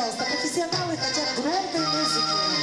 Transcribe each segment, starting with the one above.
пожалуйста, профессионалы хотят громкой музыки.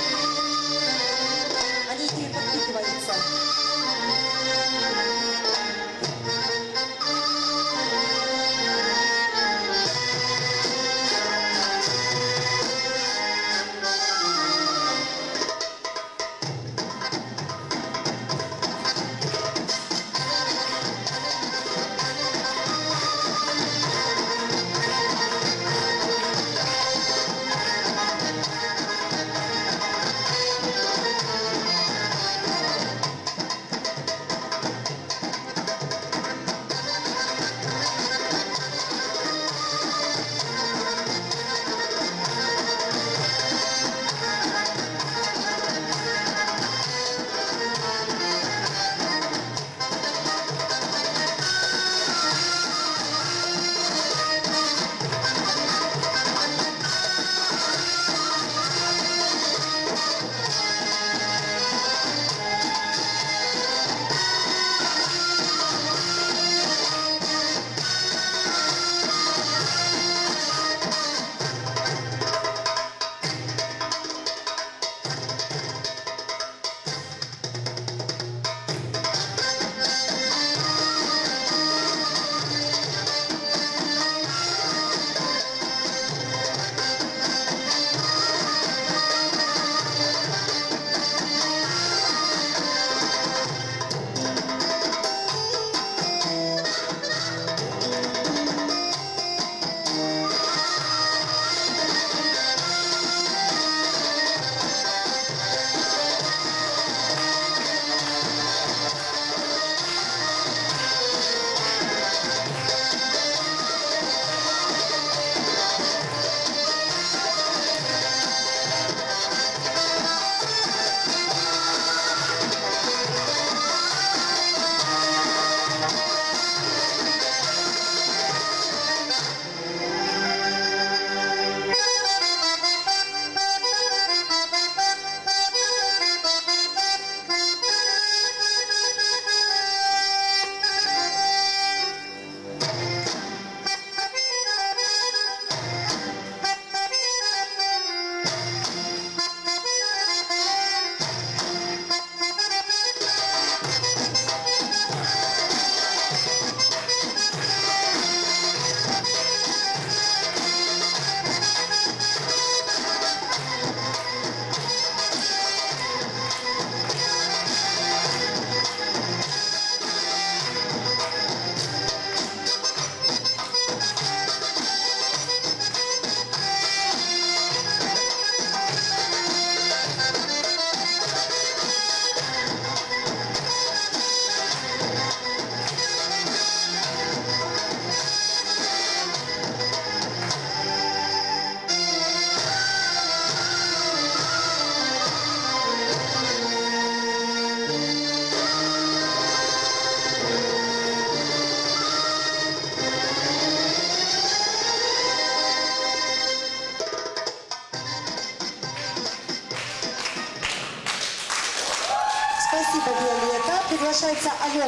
Спасибо, Виолетта. Приглашается Алена